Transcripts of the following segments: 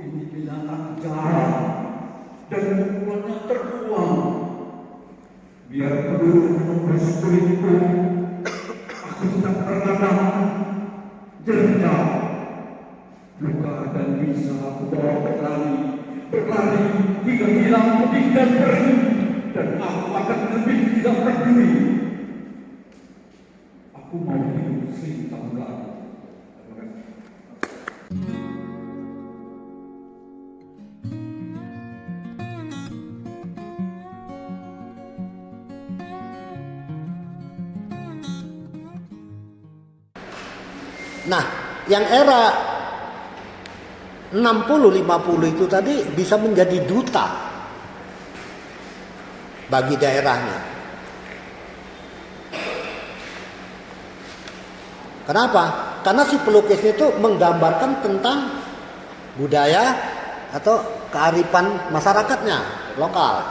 kehilangan jarak dan pukulannya terbuang. Biar peluru menembus kulitku, aku tak pernah jejak luka dan bisa aku bawa berlari, berlari hingga hilang putih dan perih, dan aku akan lebih tidak peduli. Aku mau hidup Sri Tanggal. Terima kasih. Nah, yang era 60-50 itu tadi bisa menjadi duta bagi daerahnya. Kenapa? Karena si pelukisnya itu menggambarkan tentang budaya atau kearifan masyarakatnya lokal.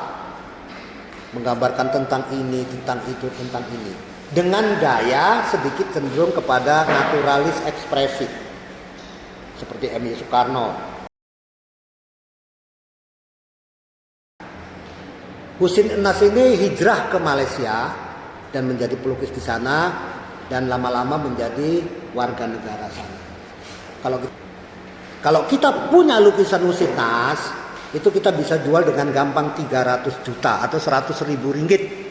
Menggambarkan tentang ini, tentang itu, tentang ini. Dengan gaya sedikit cenderung kepada naturalis ekspresif. Seperti M.Y. Soekarno. Husin Enas ini hijrah ke Malaysia dan menjadi pelukis di sana dan lama-lama menjadi warga negara sana. Kalau kita, kalau kita punya lukisan Husin Nas, itu kita bisa jual dengan gampang 300 juta atau 100 ribu ringgit.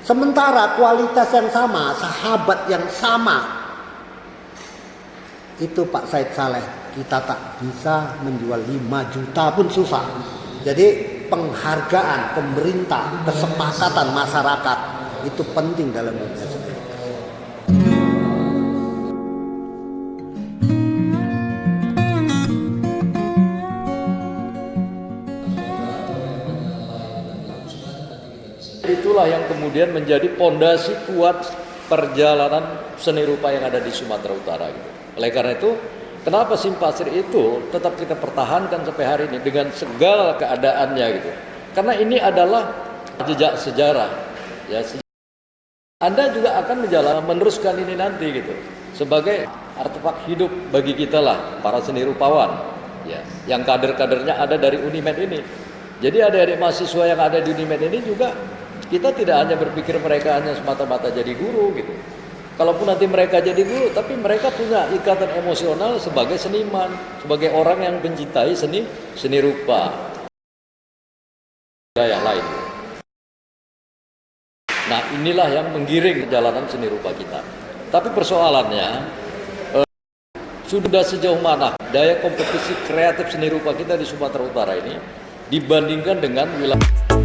Sementara kualitas yang sama, sahabat yang sama, itu Pak Said Saleh kita tak bisa menjual 5 juta pun susah. Jadi penghargaan pemerintah, kesepakatan masyarakat itu penting dalam dunia Itulah yang kemudian menjadi pondasi kuat perjalanan seni rupa yang ada di Sumatera Utara. Gitu. Oleh karena itu, kenapa simpasir itu tetap kita pertahankan sampai hari ini dengan segala keadaannya gitu. Karena ini adalah jejak sejarah. Ya. Anda juga akan menjalankan meneruskan ini nanti gitu sebagai artefak hidup bagi kita lah para seni rupawan ya yang kader-kadernya ada dari Unimed ini jadi adik-adik mahasiswa yang ada di Unimed ini juga kita tidak hanya berpikir mereka hanya semata-mata jadi guru gitu. Kalaupun nanti mereka jadi guru tapi mereka punya ikatan emosional sebagai seniman sebagai orang yang mencintai seni seni rupa. Yang lain. Nah inilah yang menggiring perjalanan seni rupa kita. Tapi persoalannya eh, sudah sejauh mana daya kompetisi kreatif seni rupa kita di Sumatera Utara ini dibandingkan dengan wilayah